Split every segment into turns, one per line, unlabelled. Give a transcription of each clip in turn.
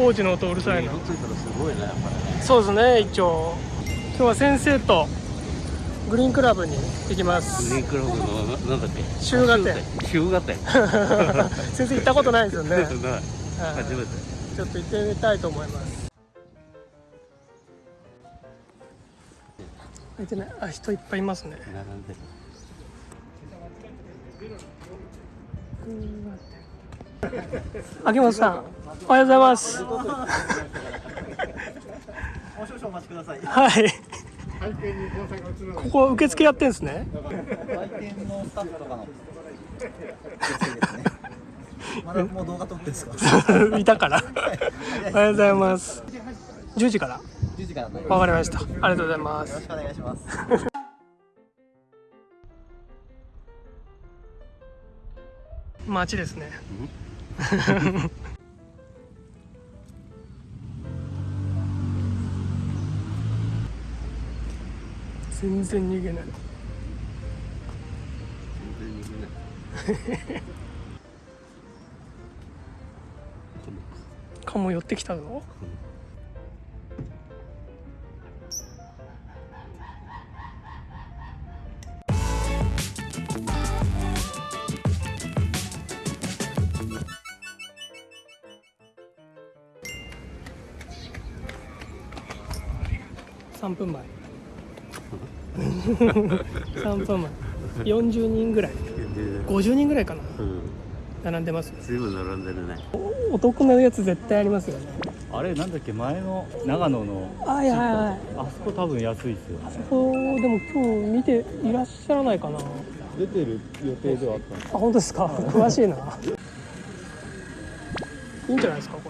工事の音うるさいな。
ついたらすごいねやっぱりね
そうですね一応。今日は先生とグリーンクラブに行きます。
グリーンクラブのななんだっけ？
日向店
日向店
先生行ったことないですよね、
初めて。
ちょっと行ってみたいと思います。開いてない。あ人いっぱいいますね。
並んでる
秋元さんおはようございます
もう少々お待ちください。
はいここ受付やってんですね
来店のスタッフとかの。ですね。まだもう動画撮ってんですか。
いたからおはようございます10時から
？10時から
わかりましたありがとうございます
ろしくお願いします。
街ですね全然逃げない。
全然逃げない
カモ寄ってきたぞ3分前。3分前。40人ぐらい。50人ぐらいかな。
うん
並んでます
随分並んでるね。
お得なやつ絶対ありますよね。
あれなんだっけ前の長野の
はいはいはい。
あそこ多分安いですよね。
そうでも今日見ていらっしゃらないかな。あ
出てる予定ではあったんです
本当ですか？詳しいな。いいんじゃないですか？これ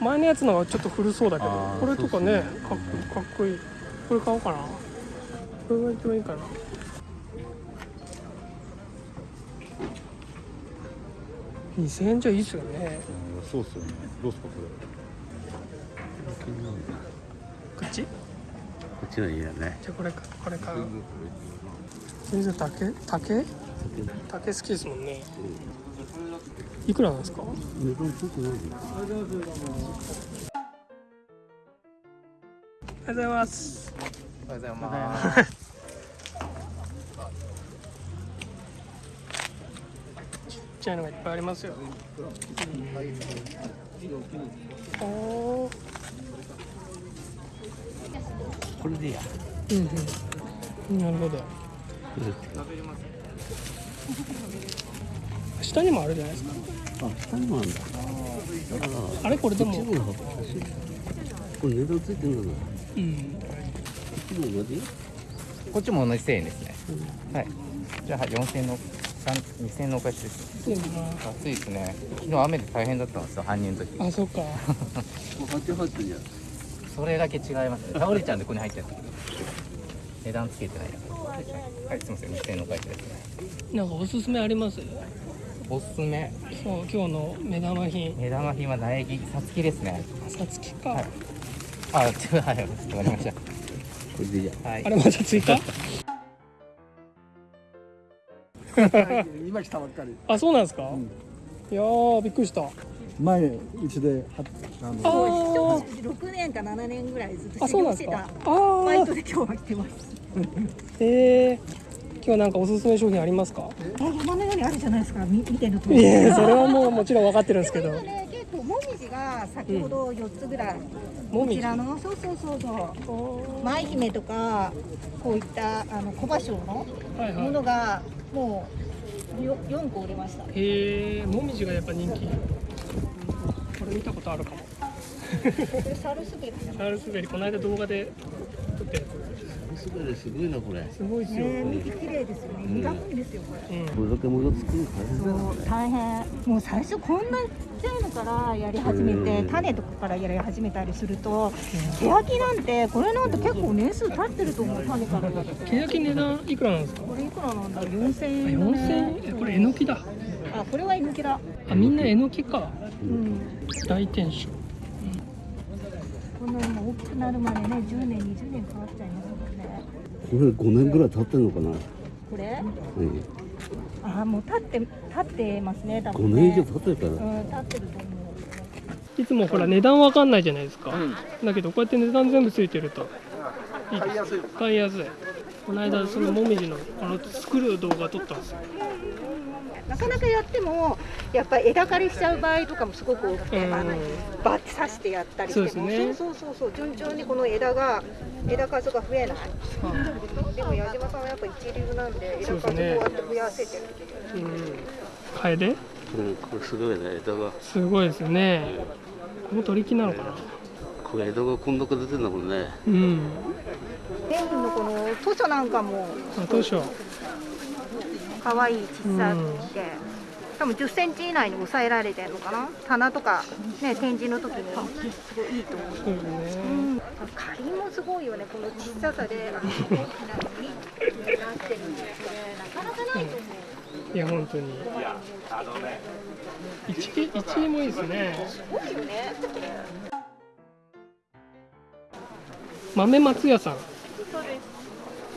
前のやつのがちょっと古そうだけどこれとかね
ね
かっこいいかっこいい。これ買おうかな。これが一番いいかな。2000円じゃいいっすよね。
うんそうっすよね。どうっすかこ
こっち？じ
こっちの家だね。
ゃあこれかこれ買う。先生竹？竹？竹好きですもんねいくらなんですか？
値段ついてないよ
ありがとうございます。
おはようございます。
ちっちゃいのがいっぱいありますよ。おー。
これでいいや。
うんうん。なるほど下にもあるじゃないですか
あ下にもあるんだ
あれこれでも
これ値段ついてるのか
うん
こっちも同じ
こっちも同じ1000円ですね。はい。じゃあ、はい4000円の、三2000円のお返しです。暑いですね。昨日雨で大変だったんですよ、搬入の時。
あそっか
それだけ違いますね。倒れちゃうんで、ここに入ってるんだけど。値段つけてない。はい、すみません、2000円のお返しですね。
なんかおすすめあります？
おすすめ、
そう今日の目玉品。
目玉品は苗木、さつきですね。
さつきか、
はい。あ、違う、はい、わかりまし
これでいいや。
た。はい。
あ。れまた追加
今来たばっかり。
あそうなんですか、いやーびっくりした。
前うちではあの
あー。
6年か7年ぐらいずっと
あ
修
そうなんですか？
行してた
あー
バイトで今日は来てます。
えー、なんかおすすめ商品ありますか？
え山のようにあるじゃないですか。み見てると。
いやそれはもうもちろん分かってるんですけど。
今ね結構もみじが先ほど4つぐらい、こちらのそうそうそうそう。舞姫とかこういったあの小芭蕉のものがもうよ4個売れました。
いへえもみじがやっぱ人気。これ見たことあるかも。
サルスベリ。
サルスベリ。この間動画で
すごいすごいなこれ。
すごいですよ、
ね見て綺麗ですよね。苦いんですよこれ。
うん
これだけ物作るの大変
大変。もう最初こんなちっちゃいのからやり始めて
うん。
種とかからやり始めたりすると手焼きなんてこれなんて結構年数経ってると思う種から。だと
ケヤキ値段いくらなんですか？
これいくらなんだろう？4000
あ
円。だね
4000円？えこれえのきだ。
あこれはえのきだ。
あみんなえのきか。
うん。
大天守。
こんなにも大きくなるまでね10年20年かかっちゃいます
これ5年ぐらい経ってんのかな？
これ？
うん。
あもう立って立ってますね多
5
分
年以上
ね
経ってるから。
うん立ってると思う。
いつもほら値段わかんないじゃないですか、だけどこうやって値段全部ついてると。いいです。買いやすい。この間そのもみじのこの作る動画撮ったんですよ
なかなかやってもやっぱり枝刈りしちゃう場合とかもすごく多くて、
うん。
あのバッて刺してやったりしても
そうですね。
そうそうそうそう順調にこの枝が枝数が増えない。でも矢島さんはやっぱ一流なんで枝数こうやって増やせてるっていう。
うんカエデ
うんこれすごいね枝が。
すごいですね。この取り木なのかな。
これ枝がこんだけ出てんだもんね。
うん。
ペンギンのこの図書なんかも。
あどうしよう
可愛い小さくて、多分10センチ以内に抑えられてるのかな？棚とかね展示の時に。すごいいいと思う。
そう
ん、仮もすごいよね、この小ささで大きなのになってるんですね、なかなかないと思う。
いや本当に。一位一位もいいですね。
すごいよね。
豆松屋さん。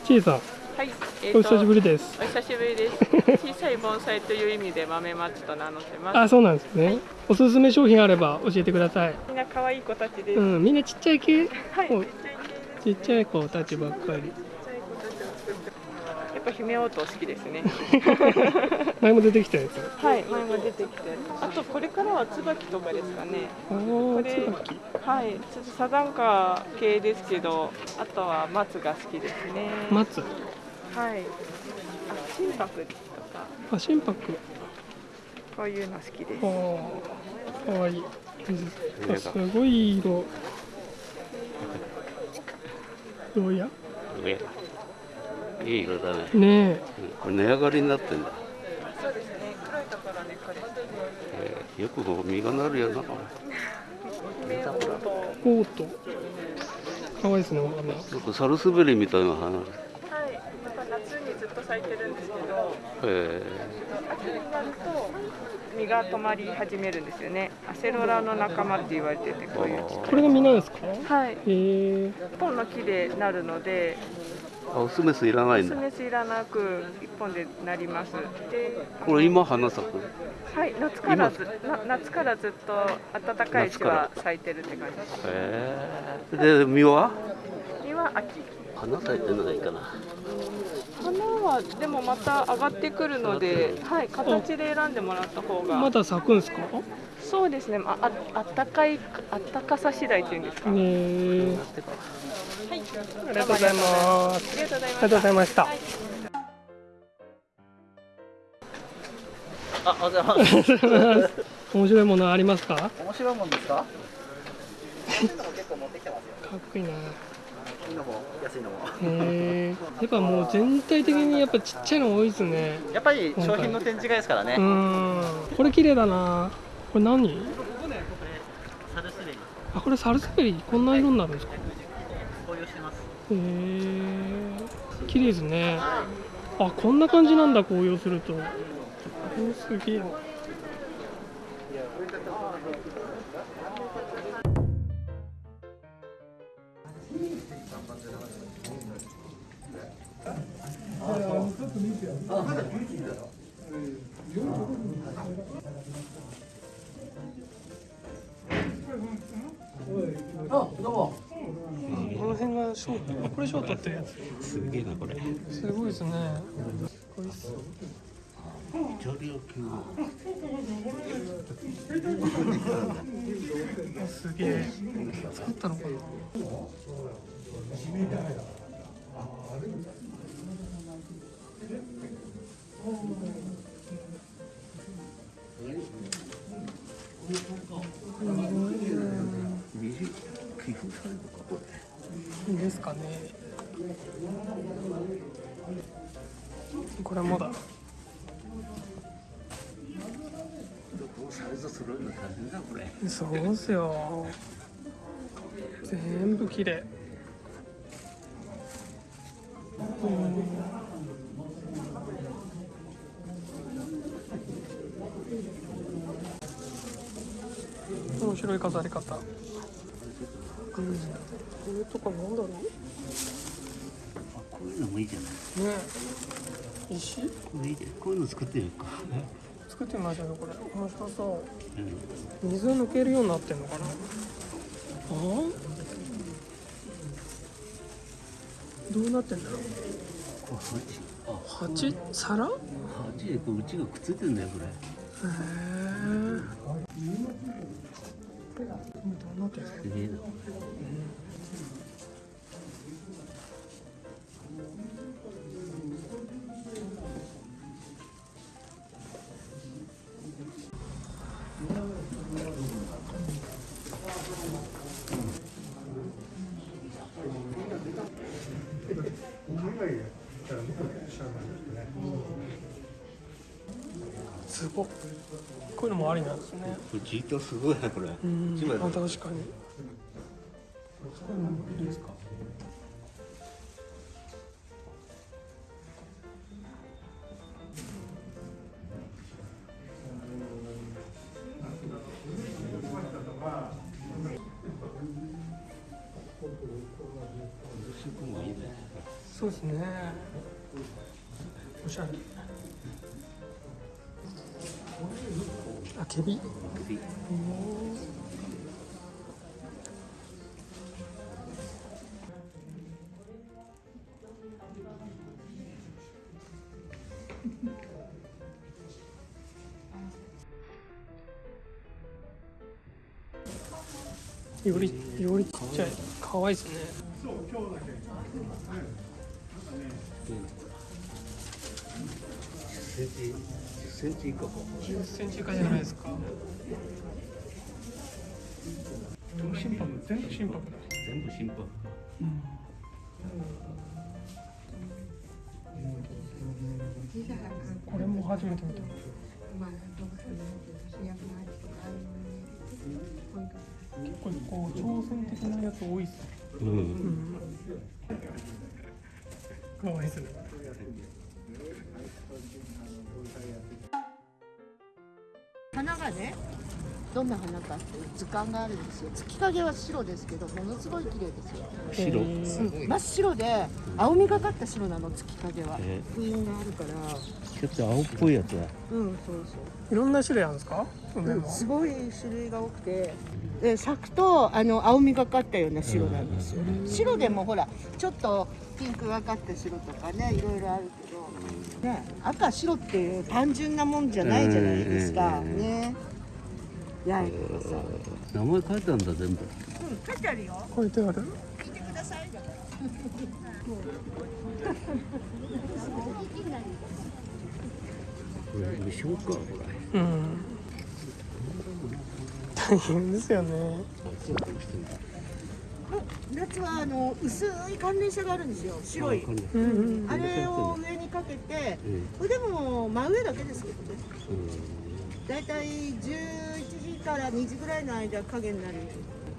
ちいさん
はい、え
お久しぶりです
お久しぶりです。小さい盆栽という意味で豆松と名乗ってます。
あそうなんですねおすすめ商品あれば教えてください
みんな可愛い子たちです。
うんみんなちっちゃい系？
はい、ちっちゃい系。
ちっちゃい子たちばっかり。
やっぱ姫応答好きですね。
前も出てきたやつ？
はい、前も出てきて。あとこれからは椿とかですかね。
お
これ
お椿
はい、ちょっとサザンカ系ですけど、あとは松が好きですね。
松？
はい。あ、心拍とか。
あ心拍。
こういうの好きです。
かわい。いあすごい色。どうや？
上いい色だね、
ねえ。
うんこれ値上がりになってんだ、
そうですね。黒いところね、これ。
えーよくこう実がなるよな。
姫応答。
おーとかわいいですねお花。
よくサルスベリみたいな花
はい、やっぱ夏にずっと咲いてるんですけど、
え
秋になると実が止まり始めるんですよね。アセロラの仲間って言われてて、こういう
これが実なんですか？
はい、
へえ
一本の木でなるので、
ー、あオスメスいらないんだ。
スメスいらなく一本でなります。で、
これ今花咲く？
はい、夏からずな夏からずっと暖かいうちは咲いてるって感じです。
えー、で実は？
実は秋。
花咲いてないかな。
花はでもまた上がってくるので、はい、形で選んでもらった方が。
まだ咲くんですか？
そうですね。あ、ああったかいあったかさ次第っていうんですか。
ねえ
はい。
ありがとうございます
ありがとうございま
した
あ、おはようございます。
面白いものありますか？か
面白いもんですか？安いのも結構持っ
こいいなへ
いいのも。安いのも。
えやっぱもう全体的にやっぱちっちゃいの多いですね。
やっぱり商品の展示会ですからね。
う。ん。これ綺麗だな。これ何？あこれサルスベリ？こんな色になるんですか？へ。え綺麗ですね。あこんな感じなんだ紅葉すると。おすげえなこの辺がショートあこれショートってやつ
すげえなこれ
すごいですねこれっす
イタリア系
あすげえ作ったのかなですかね。これもだ。そうっすよ。全部綺麗。うん。面白い飾り方、うん、これとかなんだろう？
こういうのもいいじゃない？
ね。石？
こういうの作ってみるか。
作ってみましょうよこれ。面白そう。
うん。
水抜けるようになってんのかな？あ？どうなってんだろう？
こう鉢あ
鉢皿？へ
鉢でこううちがくっついてるんだよこれ。
えどうなってん。ごっこういうのもありなんですね
すごいなこれ。
うん確かに。そういうのもいいですか？
もいいね
そうですね。おしゃれケビ
首。
よりよりちっちゃい。可愛いですね。
10センチ10センチ以下か。
10センチ以下じゃないですか。心拍全部心拍だ。
全部心拍。
これも初めて見た。結構こう挑戦的なやつ多いっすね。
うん。
可愛いです
花がねどんな花かっていう図鑑があるんですよ。月影は白ですけどものすごい綺麗ですよ。
白。
うん。真っ白で青みがかった白なの月影は。
え。
封印があるから。
ちょっと青っぽいやつだ。
うんそう
いろんな種類あるんですか？
う、
も
すごい種類が多くて。で咲くとあの青みがかったような白なんですよ。白でもほらちょっとピンクがかった白とかねいろいろあるけど、ね、赤白っていう単純なもんじゃないじゃないですか。
うん
ね。さ
名前書いてあるんだ全部。
うん書いてあるよ。
書いてある？
見てください
これ無償かこれ
うん。大変ですよね
夏はあの薄い寒冷車があるんですよ。白い。
こんな
うんうん。
あれを上にかけて
うん。
これでも真上だけですけどね。
うん。
だいたい11時から2時ぐらいの間影になる。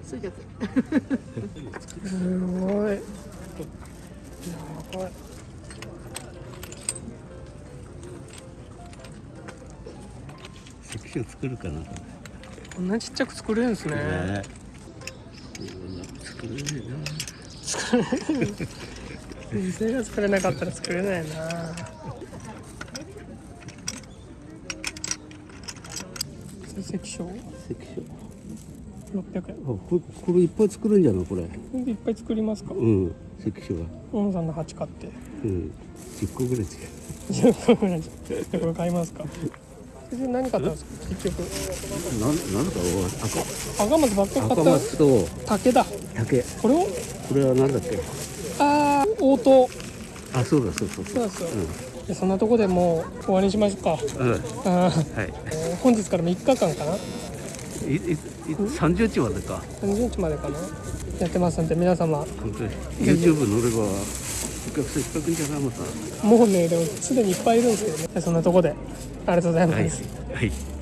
それだけ
すごい。やばい。
関所作るかな。
こんなちっちゃく作れるんですね。
ね作れね
店が作れな。かったら作れないな。関所？
えな関所。
600円。
あこれこれいっぱい作るんじゃない？これ。
これでいっぱい作りますか？
うん。関所が。
大野さんの鉢買って。
うん。10個ぐらい作る。
10個ぐらい。でこれ買いますか？先生何買ったんですか結局
なんなんだか
赤松ばっかり
赤赤松と
竹だ
竹
これを
これはなんだっけ
ああ応答
あそうだそうそう
そうですよ、でそんなとこでもう終わりにしましょうか
うん、はい
えー本日から3日間かない
いい30日までか
30日までかなやってますんで皆様
本当に YouTube 乗ればお客さんいっぱい来るんじゃないまた
もうねでもすでにいっぱいいるんですけどね。そんなとこで。ありがとうございます、
はい。はい